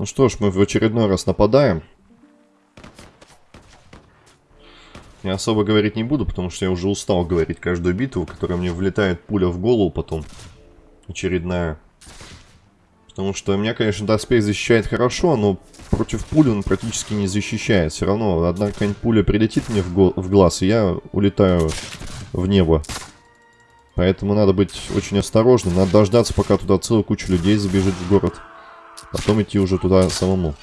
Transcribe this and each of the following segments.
Ну что ж, мы в очередной раз нападаем. Я особо говорить не буду, потому что я уже устал говорить каждую битву, которая мне влетает пуля в голову потом. Очередная. Потому что меня, конечно, доспех защищает хорошо, но против пули он практически не защищает. Все равно одна какая-нибудь пуля прилетит мне в, в глаз, и я улетаю в небо. Поэтому надо быть очень осторожным. Надо дождаться, пока туда целая куча людей забежит в город. Потом идти уже туда самому.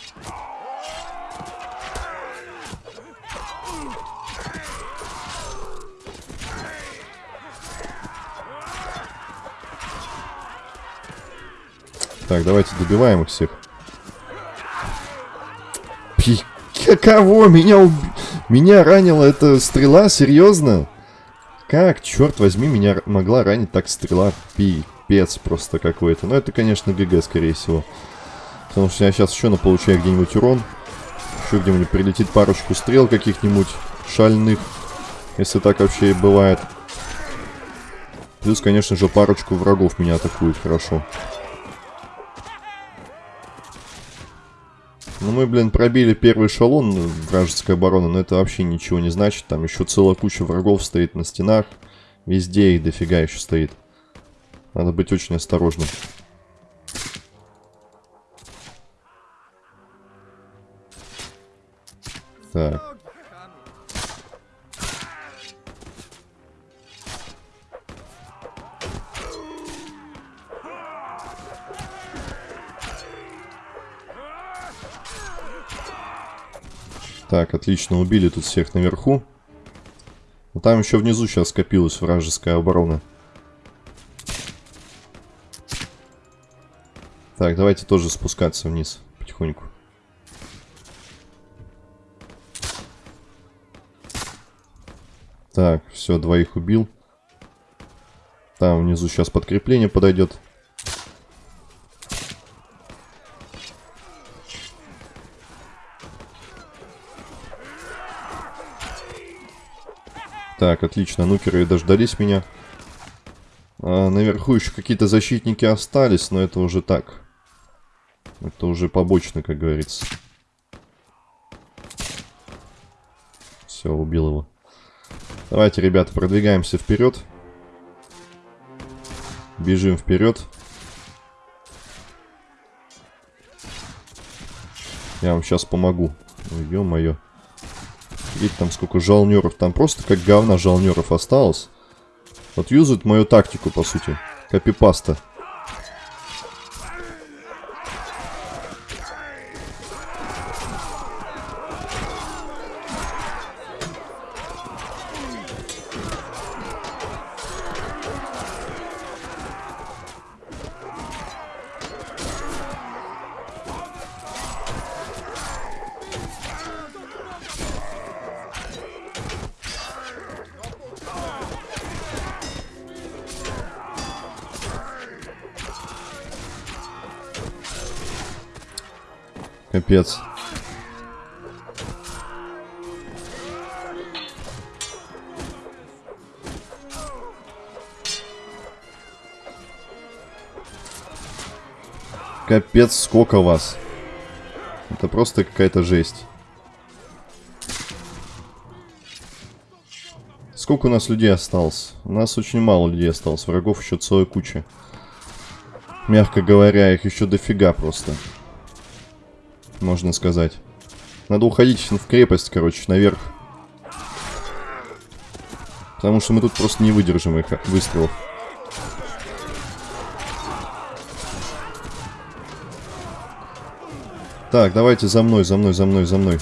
Так, давайте добиваем их всех. Пи... Кого? Меня уб... Меня ранила эта стрела? Серьезно? Как, черт возьми, меня могла ранить так стрела? Пипец просто какой-то. Но это, конечно, ГГ, скорее всего. Потому что я сейчас еще наполучаю где-нибудь урон. Еще где-нибудь прилетит парочку стрел каких-нибудь шальных. Если так вообще и бывает. Плюс, конечно же, парочку врагов меня атакует хорошо. Ну мы, блин, пробили первый эшелон вражеской обороны, но это вообще ничего не значит. Там еще целая куча врагов стоит на стенах. Везде их дофига еще стоит. Надо быть очень осторожным. Так. Так, отлично, убили тут всех наверху. Но там еще внизу сейчас скопилась вражеская оборона. Так, давайте тоже спускаться вниз потихоньку. Так, все, двоих убил. Там внизу сейчас подкрепление подойдет. Так, отлично, нукеры дождались меня. А, наверху еще какие-то защитники остались, но это уже так. Это уже побочно, как говорится. Все, убил его. Давайте, ребята, продвигаемся вперед. Бежим вперед. Я вам сейчас помогу. Ё-моё. Видите, там сколько жалнеров. Там просто как говна жалнеров осталось. Вот юзают мою тактику, по сути. Копипаста. Капец. Капец, сколько вас. Это просто какая-то жесть. Сколько у нас людей осталось? У нас очень мало людей осталось. Врагов еще целая куча. Мягко говоря, их еще дофига просто можно сказать. Надо уходить в крепость, короче, наверх. Потому что мы тут просто не выдержим их выстрелов. Так, давайте за мной, за мной, за мной, за мной.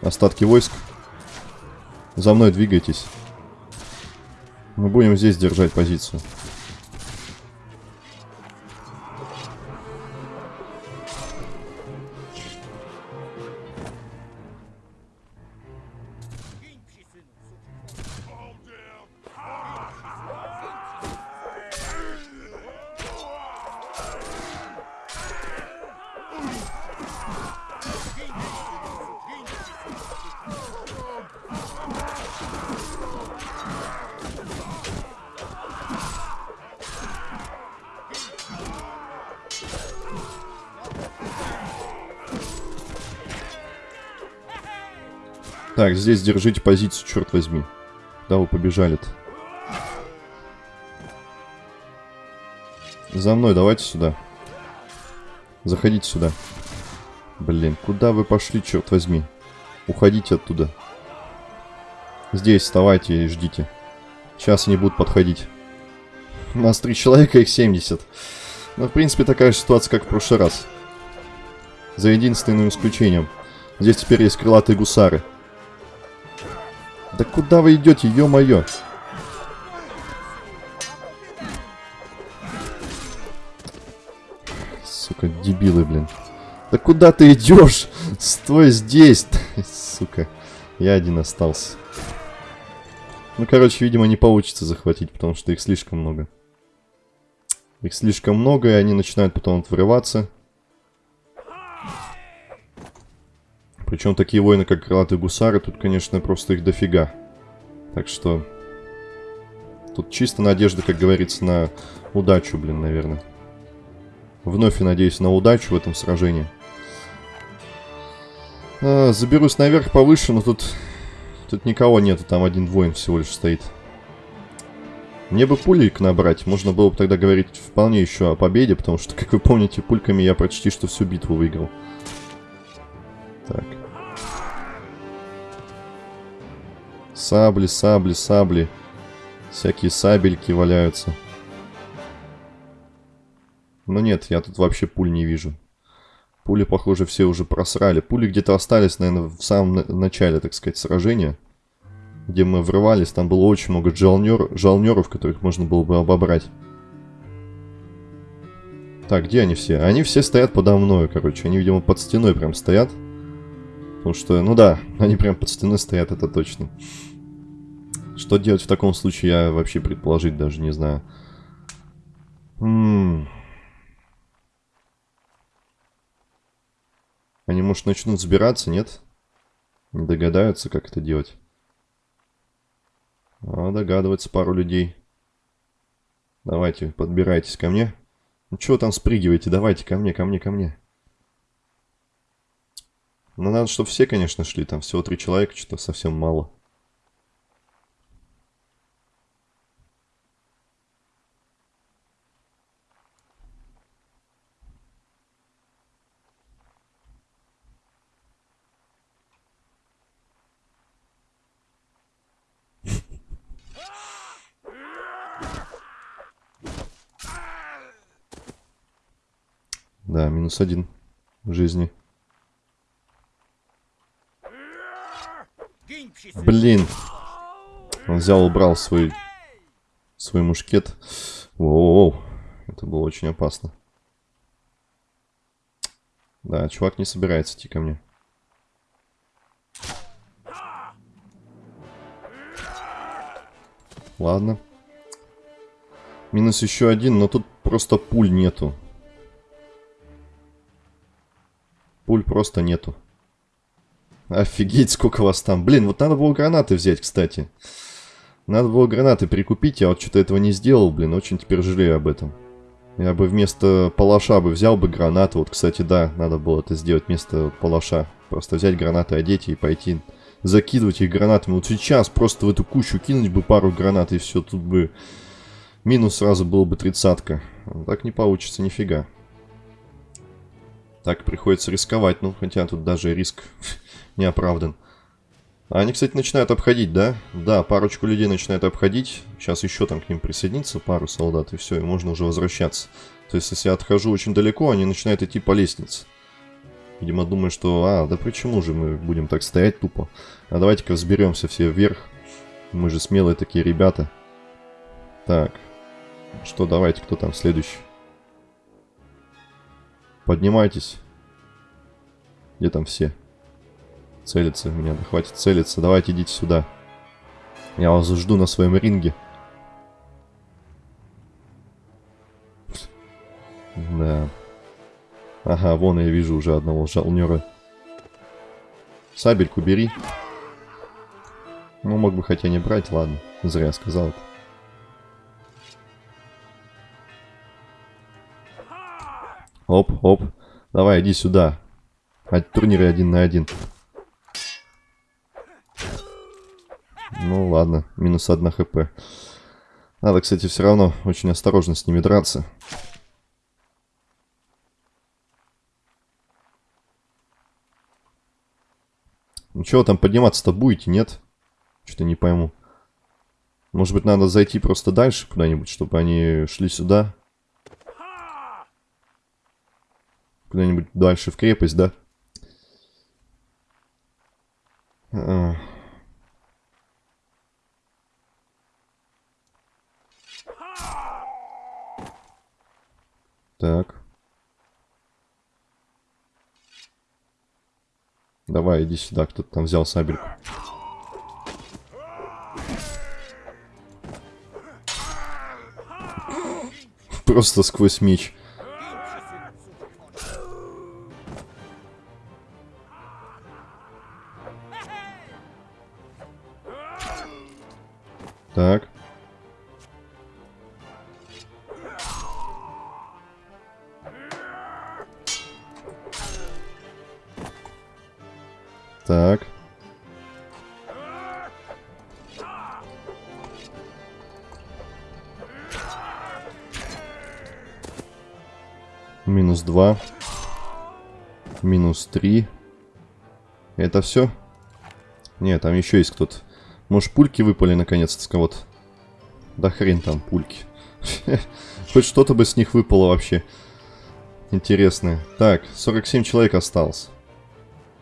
Остатки войск. За мной двигайтесь. Мы будем здесь держать позицию. Так, здесь держите позицию, черт возьми. Куда вы побежали-то? За мной, давайте сюда. Заходите сюда. Блин, куда вы пошли, черт возьми? Уходите оттуда. Здесь вставайте и ждите. Сейчас они будут подходить. У нас три человека, их 70. Ну, в принципе, такая же ситуация, как в прошлый раз. За единственным исключением. Здесь теперь есть крылатые гусары. Да куда вы идете, ё-моё? Сука, дебилы, блин. Да куда ты идешь? Стой здесь. Сука. Я один остался. Ну, короче, видимо, не получится захватить, потому что их слишком много. Их слишком много, и они начинают потом врываться. Причем такие воины, как крылатые гусары, тут, конечно, просто их дофига. Так что... Тут чисто надежда, как говорится, на удачу, блин, наверное. Вновь я надеюсь на удачу в этом сражении. А, заберусь наверх повыше, но тут... Тут никого нету, там один воин всего лишь стоит. Мне бы пулик набрать, можно было бы тогда говорить вполне еще о победе, потому что, как вы помните, пульками я почти что всю битву выиграл. Так. Сабли, сабли, сабли. Всякие сабельки валяются. Но нет, я тут вообще пуль не вижу. Пули, похоже, все уже просрали. Пули где-то остались, наверное, в самом начале, так сказать, сражения где мы врывались, там было очень много жалнер, жалнеров, которых можно было бы обобрать. Так, где они все? Они все стоят подо мной, короче. Они, видимо, под стеной прям стоят. Потому что, ну да, они прям под стеной стоят, это точно. Что делать в таком случае, я вообще предположить даже не знаю. Они, может, начнут сбираться, нет? Не догадаются, как это делать. А, догадывается пару людей. Давайте, подбирайтесь ко мне. Ну, чего там спрыгиваете? Давайте, ко мне, ко мне, ко мне. Ну, надо, чтобы все, конечно, шли. Там всего три человека, что-то совсем мало. Да, минус один жизни. Блин. Он взял, убрал свой, свой мушкет. Воу, это было очень опасно. Да, чувак не собирается идти ко мне. Ладно. Минус еще один, но тут просто пуль нету. Пуль просто нету. Офигеть, сколько вас там. Блин, вот надо было гранаты взять, кстати. Надо было гранаты прикупить, я вот что-то этого не сделал, блин, очень теперь жалею об этом. Я бы вместо палаша бы взял бы гранаты. Вот, кстати, да, надо было это сделать вместо палаша. Просто взять гранаты, одеть и пойти закидывать их гранатами. Вот сейчас просто в эту кучу кинуть бы пару гранат и все, тут бы минус сразу был бы тридцатка. Так не получится нифига. Так приходится рисковать, ну, хотя тут даже риск не оправдан. Они, кстати, начинают обходить, да? Да, парочку людей начинают обходить. Сейчас еще там к ним присоединится пару солдат, и все, и можно уже возвращаться. То есть, если я отхожу очень далеко, они начинают идти по лестнице. Видимо, думаю, что... А, да почему же мы будем так стоять тупо? А давайте-ка взберемся все вверх. Мы же смелые такие ребята. Так. Что, давайте, кто там следующий? Поднимайтесь. Где там все? Целятся в меня. Да хватит целиться. Давайте идите сюда. Я вас жду на своем ринге. Да. Ага, вон я вижу уже одного жалнера. Сабельку бери. Ну, мог бы хотя не брать, ладно. Зря сказал это. Оп, оп. Давай, иди сюда. А турниры один на один. Ну ладно, минус 1 хп. Надо, кстати, все равно очень осторожно с ними драться. Ну что там подниматься-то будете, нет? Что-то не пойму. Может быть, надо зайти просто дальше куда-нибудь, чтобы они шли сюда? Куда-нибудь дальше в крепость, да? А. Так. Давай, иди сюда, кто-то там взял сабельку. Просто сквозь меч. Так. Так. Минус два. Минус три. Это все? Нет, там еще есть кто-то. Может, пульки выпали наконец-то с кого-то? Да хрен там пульки. Хоть что-то бы с них выпало вообще. Интересное. Так, 47 человек осталось.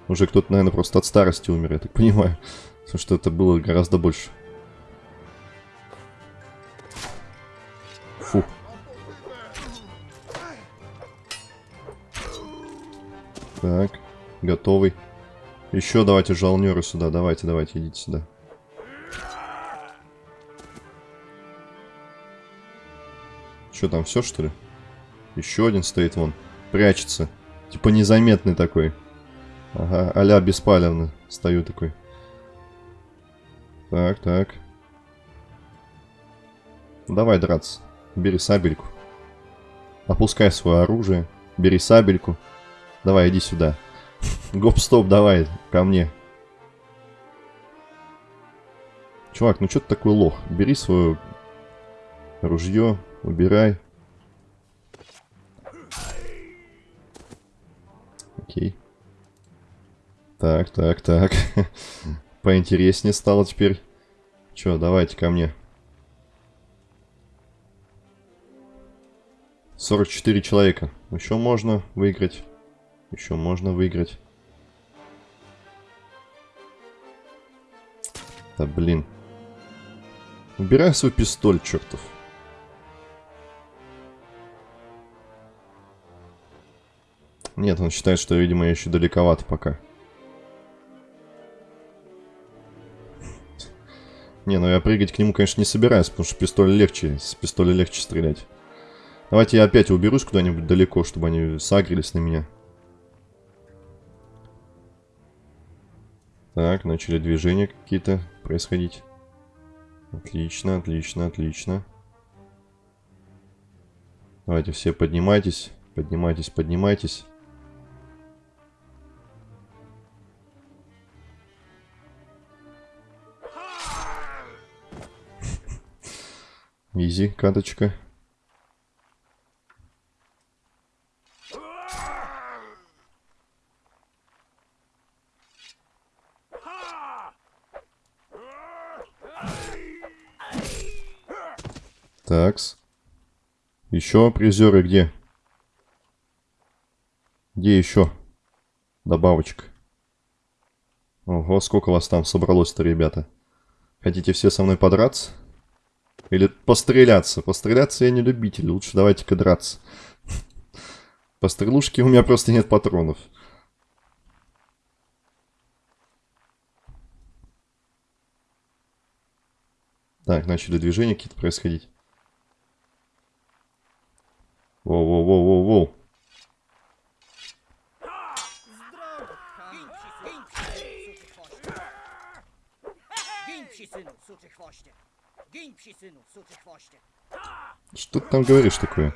Уже кто-то, наверное, просто от старости умер, я так понимаю. Потому что это было гораздо больше. Фу. Так, готовый. Еще давайте жалнеры сюда, давайте, давайте, идите сюда. Что там, все что ли? Еще один стоит вон, прячется. Типа незаметный такой. Ага, а-ля беспалевно стою такой. Так, так. Давай драться. Бери сабельку. Опускай свое оружие. Бери сабельку. Давай, иди сюда. Гоп-стоп, давай, ко мне. Чувак, ну что ты такой лох? Бери свое ружье, убирай. Окей. Так, так, так. Поинтереснее стало теперь. Че, давайте ко мне. 44 человека. Еще можно выиграть. Еще можно выиграть. Да блин. Убирай свой пистоль, чертов. Нет, он считает, что, видимо, я еще далековато пока. Не, ну я прыгать к нему, конечно, не собираюсь, потому что пистоль легче, с пистоля легче стрелять. Давайте я опять уберусь куда-нибудь далеко, чтобы они сагрились на меня. Так, начали движения какие-то происходить. Отлично, отлично, отлично. Давайте все поднимайтесь, поднимайтесь, поднимайтесь. Изи, каточка. Такс. Еще призеры где? Где еще? Добавочка. Ого, сколько вас там собралось-то, ребята. Хотите все со мной подраться? Или постреляться. Постреляться я не любитель. Лучше давайте-ка драться. По стрелушке у меня просто нет патронов. Так, начали движения какие-то происходить. Воу-воу-воу-воу-воу. Сыну, сучий хвоще. Что ты там говоришь такое?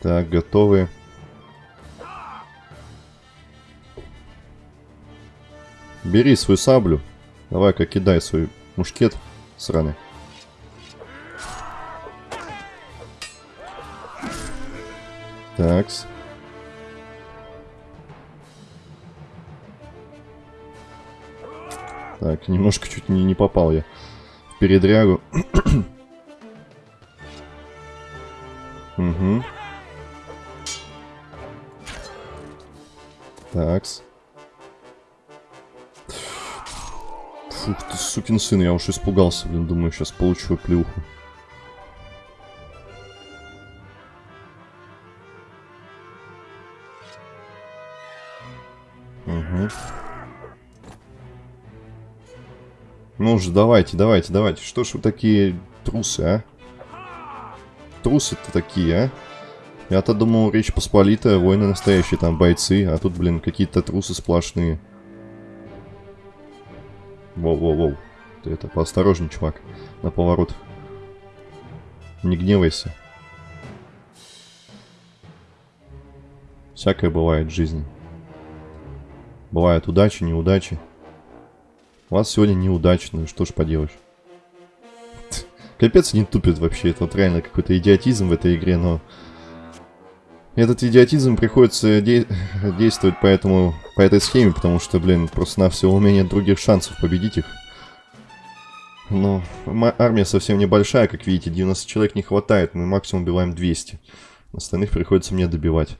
Так, готовы. Бери свою саблю. Давай-ка кидай свой мушкет сраный. Такс. Так, немножко чуть не, не попал я в передрягу. угу. Такс. Фух ты, сукин сын, я уж испугался, блин, думаю, сейчас получу плюху. Ну уже, давайте, давайте, давайте. Что ж вы такие трусы, а? Трусы-то такие, а? Я-то думал, Речь Посполитая, воины настоящие, там бойцы, а тут, блин, какие-то трусы сплошные. Воу-воу-воу. Ты это, поосторожней, чувак, на поворот. Не гневайся. Всякое бывает в жизни. Бывают удачи, неудачи. У вас сегодня неудачно, что ж поделаешь. Капец не тупит вообще, это вот реально какой-то идиотизм в этой игре, но... Этот идиотизм приходится де действовать по, этому, по этой схеме, потому что, блин, просто на все у меня нет других шансов победить их. Но армия совсем небольшая, как видите, 90 человек не хватает, мы максимум убиваем 200. Остальных приходится мне добивать.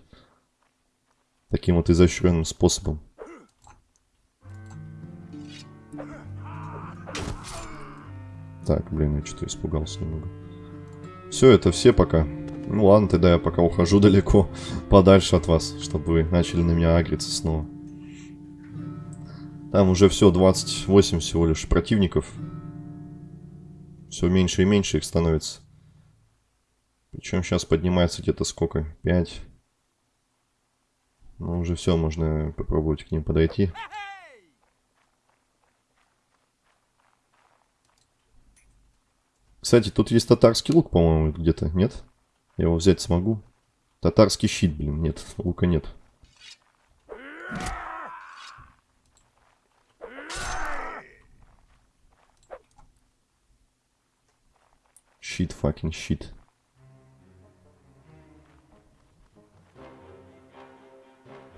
Таким вот изощренным способом. Так, блин, я что-то испугался немного. Все, это все пока. Ну ладно, тогда я пока ухожу далеко, подальше от вас, чтобы вы начали на меня агриться снова. Там уже все, 28 всего лишь противников. Все меньше и меньше их становится. Причем сейчас поднимается где-то сколько? 5. Ну, уже все, можно попробовать к ним подойти. Кстати, тут есть татарский лук, по-моему, где-то, нет? Я его взять смогу? Татарский щит, блин, нет, лука нет. Щит, факин щит.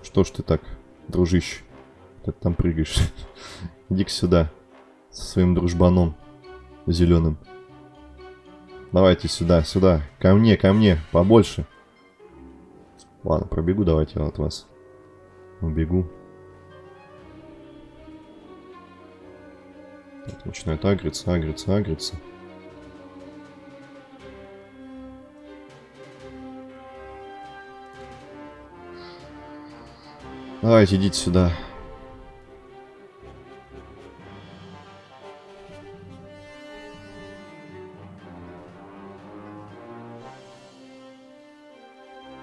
Что ж ты так, дружище? Ты там прыгаешь. Иди-ка сюда. Со своим дружбаном зеленым. Давайте сюда, сюда. Ко мне, ко мне. Побольше. Ладно, пробегу давайте от вас. Убегу. Начинает агриться, агриться, агриться. Давайте, идите сюда.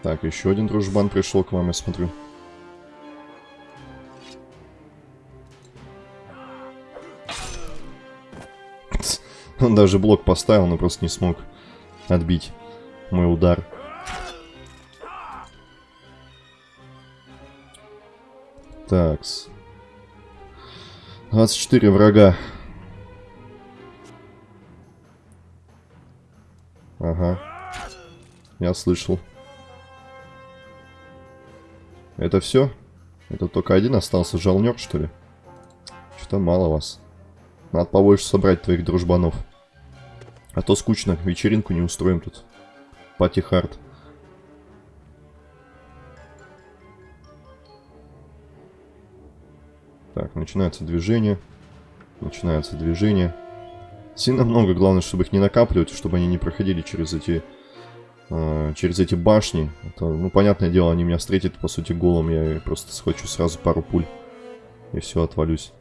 Так, еще один дружбан пришел к вам, я смотрю. Он даже блок поставил, но просто не смог отбить мой удар. Такс. 24 врага. Ага. Я слышал. Это все? Это только один остался жалнер, что ли? Что-то мало вас. Надо побольше собрать твоих дружбанов. А то скучно, вечеринку не устроим тут. Пати хард. Так, начинается движение. Начинается движение. Сильно много, главное, чтобы их не накапливать, чтобы они не проходили через эти э, через эти башни. Это, ну, понятное дело, они меня встретят, по сути, голым. Я просто схвачу сразу пару пуль. И все, отвалюсь.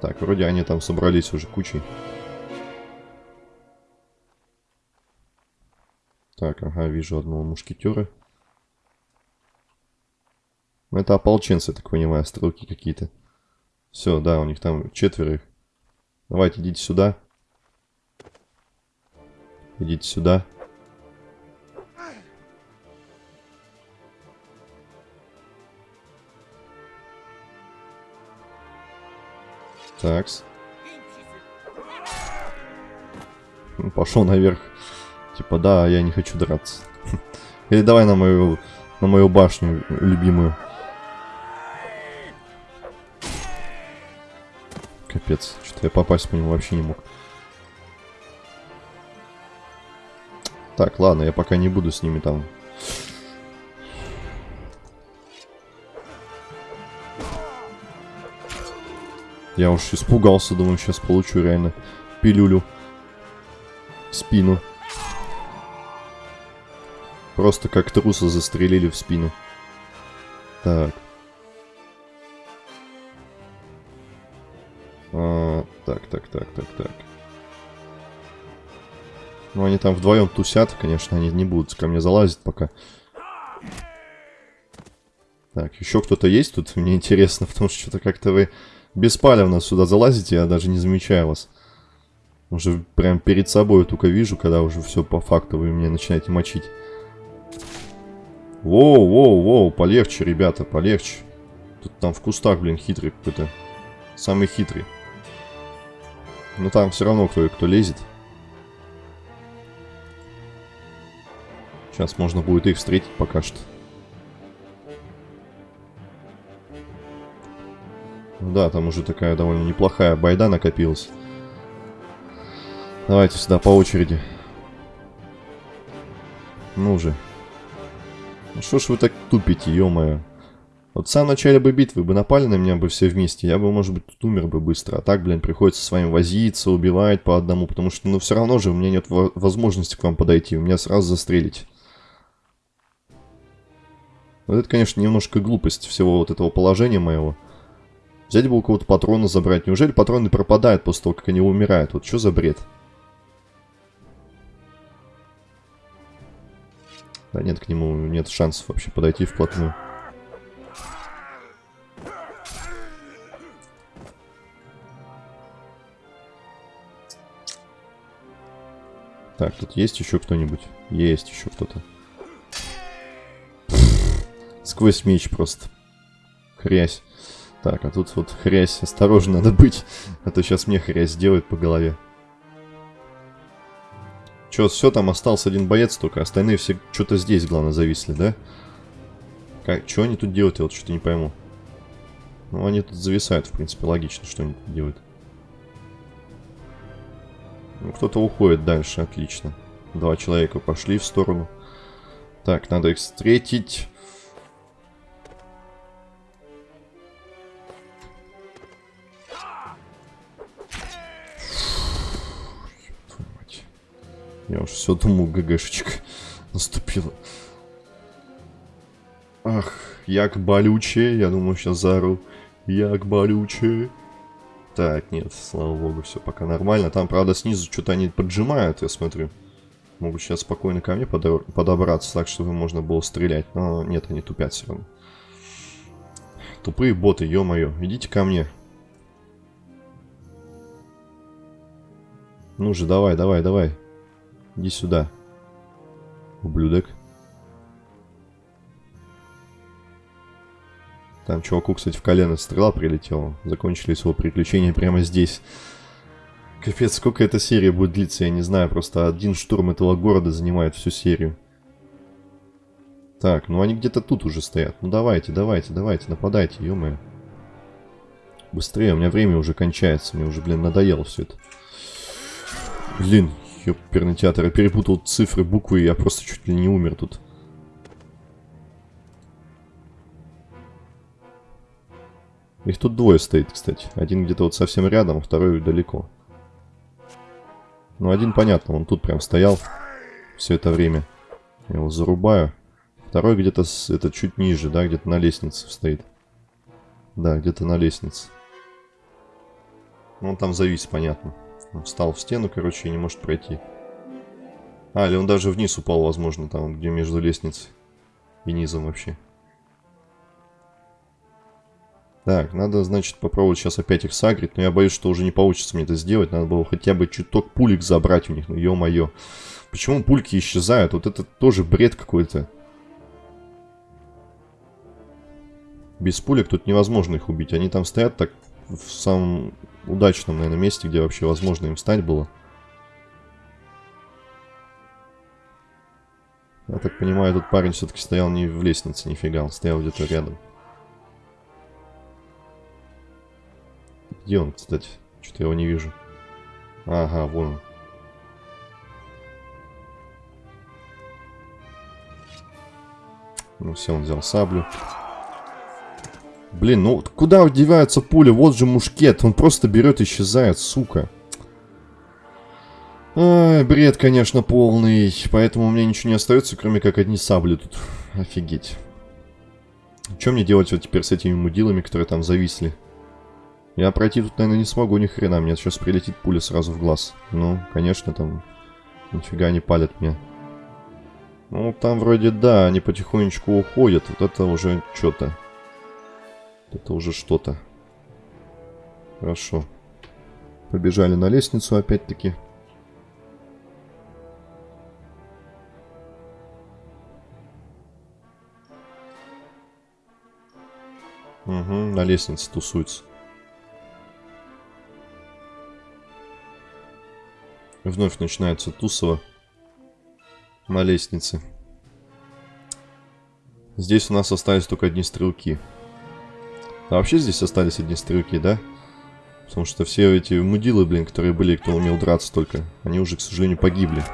Так, вроде они там собрались уже кучей. Так, ага, вижу одного мушкетера. Ну, это ополченцы, так понимаю, стрелки какие-то. Все, да, у них там четверо их. Давайте, идите сюда. Идите сюда. Такс. Ну, Пошел наверх. Типа, да, я не хочу драться. Или давай на мою, на мою башню любимую. Капец, что-то я попасть по нему вообще не мог. Так, ладно, я пока не буду с ними там. Я уж испугался, думаю, сейчас получу реально пилюлю в спину. Просто как труса застрелили в спину. Так. А, так, так, так, так, так. Ну, они там вдвоем тусят, конечно, они не будут ко мне залазить пока. Так, еще кто-то есть тут? Мне интересно, потому что что-то как-то вы беспалевно сюда залазите, я даже не замечаю вас. Уже прям перед собой только вижу, когда уже все по факту вы меня начинаете мочить. Воу, воу, воу, полегче, ребята, полегче. Тут там в кустах, блин, хитрый какой-то. Самый хитрый. Но там все равно кто, кто лезет. Сейчас можно будет их встретить пока что. Да, там уже такая довольно неплохая байда накопилась. Давайте сюда по очереди. Ну же. Ну что ж вы так тупите, ё-моё. Вот в самом начале бы битвы бы напали на меня бы все вместе, я бы, может быть, тут умер бы быстро. А так, блин, приходится с вами возиться, убивать по одному, потому что, ну, все равно же у меня нет возможности к вам подойти, у меня сразу застрелить. Вот это, конечно, немножко глупость всего вот этого положения моего. Взять бы у кого-то патроны забрать. Неужели патроны пропадают после того, как они умирают? Вот что за бред? Да нет, к нему нет шансов вообще подойти вплотную. Так, тут есть еще кто-нибудь? Есть еще кто-то. Сквозь меч просто. Хрясь. Так, а тут вот хрясь. Осторожно надо быть. А то сейчас мне хрясь сделает по голове. Че, все, там остался один боец только. Остальные все что-то здесь, главное, зависли, да? Как, что они тут делают, я вот что-то не пойму. Ну, они тут зависают, в принципе, логично, что они тут делают. Ну, кто-то уходит дальше, отлично. Два человека пошли в сторону. Так, надо их встретить. Я уж все думал, ГГшечка наступила. Ах, як болючее. Я думаю, сейчас заору. Як болючее. Так, нет, слава богу, все пока нормально. Там, правда, снизу что-то они поджимают, я смотрю. Могут сейчас спокойно ко мне подобраться, так, чтобы можно было стрелять. Но нет, они тупят все равно. Тупые боты, ё-моё. Идите ко мне. Ну же, давай, давай, давай. Иди сюда. Ублюдок. Там чуваку, кстати, в колено стрела прилетела. Закончились его приключения прямо здесь. Капец, сколько эта серия будет длиться, я не знаю. Просто один штурм этого города занимает всю серию. Так, ну они где-то тут уже стоят. Ну давайте, давайте, давайте, нападайте, ё-моё. Быстрее, у меня время уже кончается. Мне уже, блин, надоело все это. Блин, ёперный театр. Я перепутал цифры, буквы, я просто чуть ли не умер тут. Их тут двое стоит, кстати. Один где-то вот совсем рядом, второй далеко. Ну, один понятно, он тут прям стоял все это время. Я его зарубаю. Второй где-то, это чуть ниже, да, где-то на лестнице стоит. Да, где-то на лестнице. Ну, он там завис, понятно. Он встал в стену, короче, и не может пройти. А, или он даже вниз упал, возможно, там, где между лестницей и низом вообще. Так, надо, значит, попробовать сейчас опять их сагрить. Но я боюсь, что уже не получится мне это сделать. Надо было хотя бы чуток пулек забрать у них. Ну, ё-моё. Почему пульки исчезают? Вот это тоже бред какой-то. Без пулек тут невозможно их убить. Они там стоят так в самом удачном, наверное, месте, где вообще возможно им встать было. Я так понимаю, этот парень все-таки стоял не в лестнице, нифига, он стоял где-то рядом. Где он, кстати? Что-то я его не вижу. Ага, вон он. Ну все, он взял саблю. Блин, ну куда деваются пули? Вот же мушкет. Он просто берет и исчезает, сука. Ай, бред, конечно, полный. Поэтому у меня ничего не остается, кроме как одни сабли тут. Офигеть. Что мне делать вот теперь с этими мудилами, которые там зависли? Я пройти тут, наверное, не смогу ни хрена. Мне сейчас прилетит пуля сразу в глаз. Ну, конечно, там нифига не палят меня. Ну, там вроде да, они потихонечку уходят. Вот это уже что-то. Это уже что-то. Хорошо. Побежали на лестницу опять-таки. Угу, на лестнице тусуется. Вновь начинается тусово на лестнице. Здесь у нас остались только одни стрелки. А вообще здесь остались одни стрелки, да? Потому что все эти мудилы, блин, которые были, кто умел драться только, они уже, к сожалению, погибли.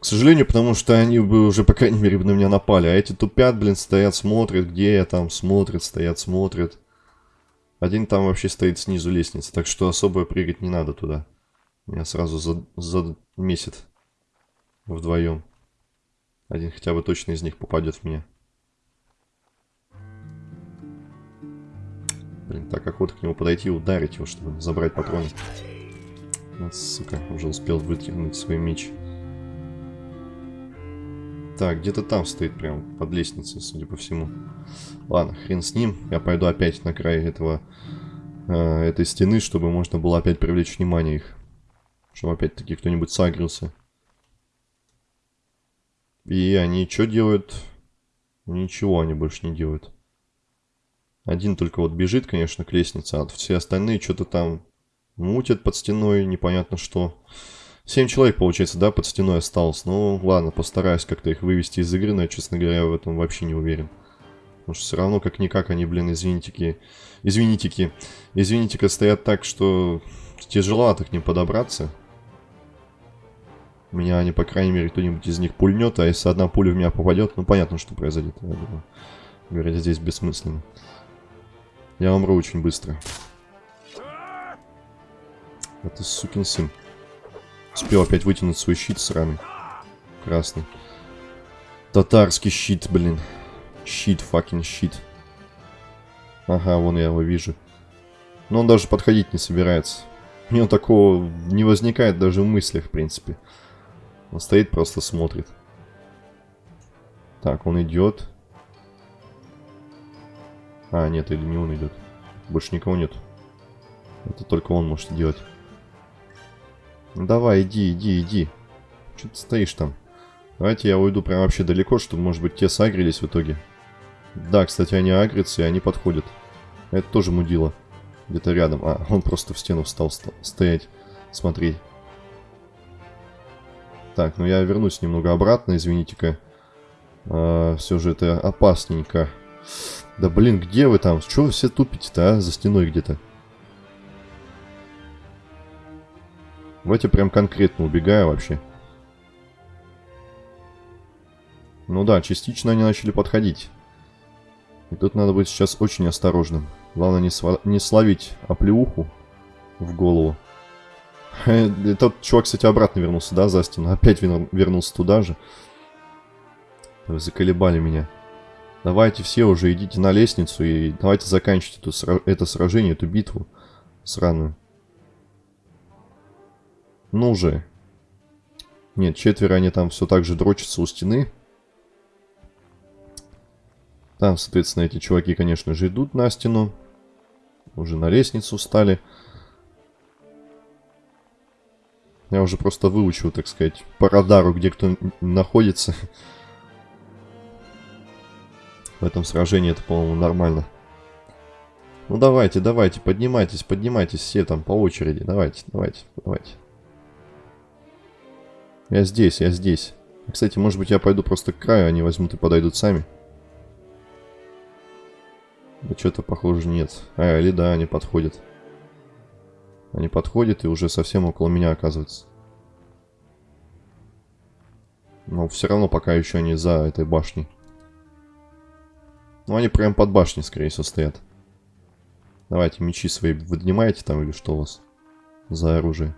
К сожалению, потому что они бы уже, по крайней мере, на меня напали. А эти тупят, блин, стоят, смотрят, где я там, смотрят, стоят, смотрят. Один там вообще стоит снизу лестницы, так что особо прыгать не надо туда. Меня сразу за, замесит вдвоем. Один хотя бы точно из них попадет в меня. Блин, так охота к нему подойти и ударить его, чтобы забрать патроны. Сука, уже успел вытянуть свой меч. Так, где-то там стоит прям под лестницей, судя по всему. Ладно, хрен с ним. Я пойду опять на край этого, э, этой стены, чтобы можно было опять привлечь внимание их. Чтобы опять-таки кто-нибудь сагрился. И они что делают? Ничего они больше не делают. Один только вот бежит, конечно, к лестнице, а все остальные что-то там мутят под стеной, непонятно что. Семь человек, получается, да, под стеной осталось. Ну, ладно, постараюсь как-то их вывести из игры, но я, честно говоря, в этом вообще не уверен. Потому что все равно, как-никак, они, блин, извинитики, извинитики, извинитика стоят так, что тяжеловато к ним подобраться. Меня они, по крайней мере, кто-нибудь из них пульнет, а если одна пуля в меня попадет, ну понятно, что произойдет, я думаю. Говорят, здесь бессмысленно. Я умру очень быстро. Это сукин сын. Успел опять вытянуть свой щит сраный. Красный. Татарский щит, блин. Щит, факин щит. Ага, вон я его вижу. Но он даже подходить не собирается. У него такого не возникает даже в мыслях, в принципе. Он стоит, просто смотрит. Так, он идет. А, нет, или не он идет. Больше никого нет. Это только он может делать. Ну давай, иди, иди, иди. Что ты стоишь там? Давайте я уйду прям вообще далеко, чтобы, может быть, те сагрились в итоге. Да, кстати, они агрятся, и они подходят. Это тоже мудило. Где-то рядом. А, он просто в стену встал стоять, смотреть. Так, ну я вернусь немного обратно, извините-ка. А, все же это опасненько. Да блин, где вы там? Чего вы все тупите-то, а? За стеной где-то. Давайте прям конкретно убегаю вообще. Ну да, частично они начали подходить. И тут надо быть сейчас очень осторожным. Главное не, сва не словить оплеуху в голову. Тот чувак, кстати, обратно вернулся, да, за стену? Опять вернулся туда же. Заколебали меня. Давайте все уже идите на лестницу и давайте заканчивать эту, это сражение, эту битву сраную. Ну уже. Нет, четверо они там все так же дрочатся у стены. Там, соответственно, эти чуваки, конечно же, идут на стену. Уже на лестницу встали. Я уже просто выучил, так сказать, по радару, где кто находится. В этом сражении это, по-моему, нормально. Ну давайте, давайте, поднимайтесь, поднимайтесь все там по очереди. Давайте, давайте, давайте. Я здесь, я здесь. Кстати, может быть я пойду просто к краю, они возьмут и подойдут сами. Да что-то похоже нет. А, или да, они подходят. Они подходят и уже совсем около меня оказываются. Но все равно пока еще они за этой башней. Ну, они прям под башней, скорее всего, стоят. Давайте мечи свои выднимаете там или что у вас за оружие?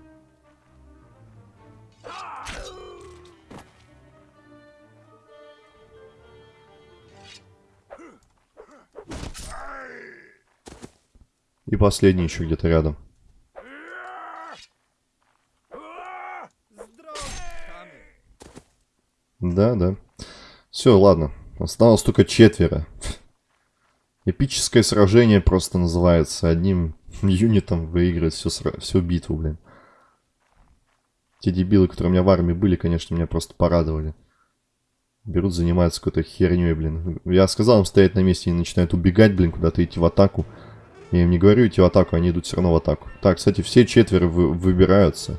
И последний еще где-то рядом. Да, да. Все, ладно. Осталось только четверо. Эпическое сражение просто называется. Одним юнитом выиграть всю, всю битву, блин. Те дебилы, которые у меня в армии были, конечно, меня просто порадовали. Берут, занимаются какой-то херней, блин. Я сказал им стоять на месте и начинают убегать, блин, куда-то идти в атаку. Я им не говорю идти в атаку, они идут все равно в атаку. Так, кстати, все четверо вы выбираются.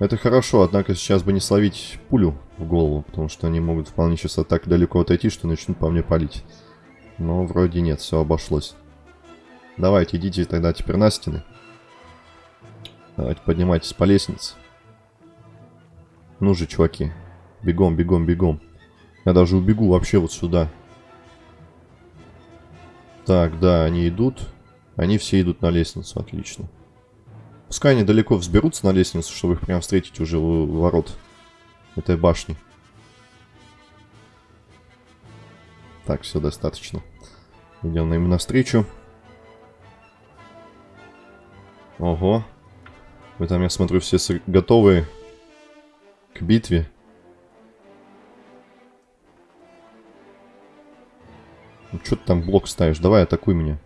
Это хорошо, однако сейчас бы не словить пулю в голову, потому что они могут вполне сейчас так далеко отойти, что начнут по мне палить. Но вроде нет, все обошлось. Давайте, идите тогда теперь на стены. Давайте поднимайтесь по лестнице. Ну же, чуваки. Бегом, бегом, бегом. Я даже убегу вообще вот сюда. Так, да, они идут. Они все идут на лестницу, отлично. Пускай они далеко взберутся на лестницу, чтобы их прям встретить уже у ворот этой башни. Так, все достаточно. Идем им навстречу. Ого. Вы там, я смотрю, все готовы к битве. Ну, что ты там блок ставишь? Давай, атакуй меня.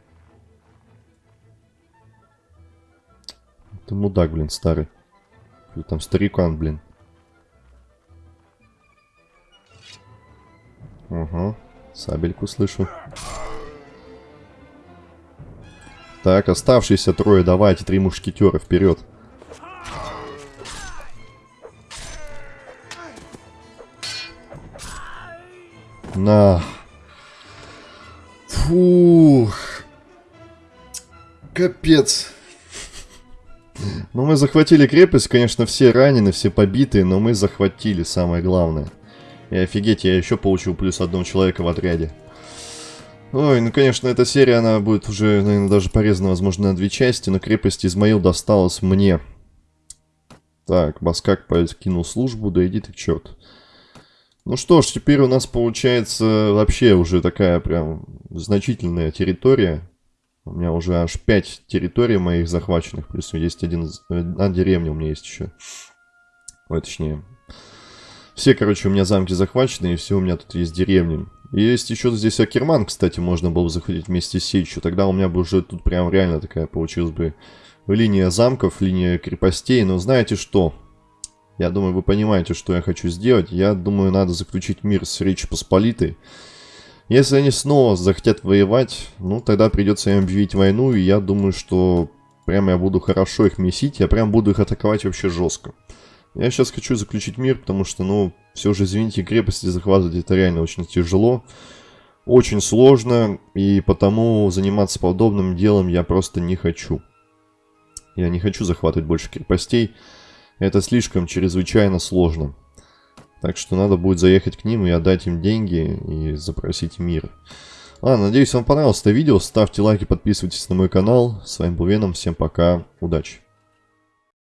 Ты мудак, блин, старый. Или там старикан, блин. Ага. Сабельку слышу. Так, оставшиеся трое, давайте, три мушкетера вперед. На. Фух. Капец. Ну, мы захватили крепость, конечно, все ранены, все побитые, но мы захватили самое главное. И офигеть, я еще получил плюс одного человека в отряде. Ой, ну, конечно, эта серия, она будет уже, наверное, даже порезана, возможно, на две части, но крепость Измаил досталась мне. Так, Баскак покинул службу, да иди ты к черту. Ну что ж, теперь у нас получается вообще уже такая прям значительная территория. У меня уже аж 5 территорий моих захваченных, плюс есть один, одна деревня у меня есть еще. Ой, точнее, все, короче, у меня замки захвачены, и все у меня тут есть деревни. Есть еще здесь Акерман, кстати, можно было бы захватить вместе с Сечью. Тогда у меня бы уже тут прям реально такая получилась бы линия замков, линия крепостей. Но знаете что? Я думаю, вы понимаете, что я хочу сделать. Я думаю, надо заключить мир с Речи Посполитой. Если они снова захотят воевать, ну, тогда придется им объявить войну. И я думаю, что прямо я буду хорошо их месить. Я прям буду их атаковать вообще жестко. Я сейчас хочу заключить мир, потому что, ну, все же, извините, крепости захватывать это реально очень тяжело. Очень сложно, и потому заниматься подобным делом я просто не хочу. Я не хочу захватывать больше крепостей. Это слишком чрезвычайно сложно. Так что надо будет заехать к ним и отдать им деньги и запросить мир. Ладно, надеюсь вам понравилось это видео. Ставьте лайки, подписывайтесь на мой канал. С вами был Веном. Всем пока. Удачи.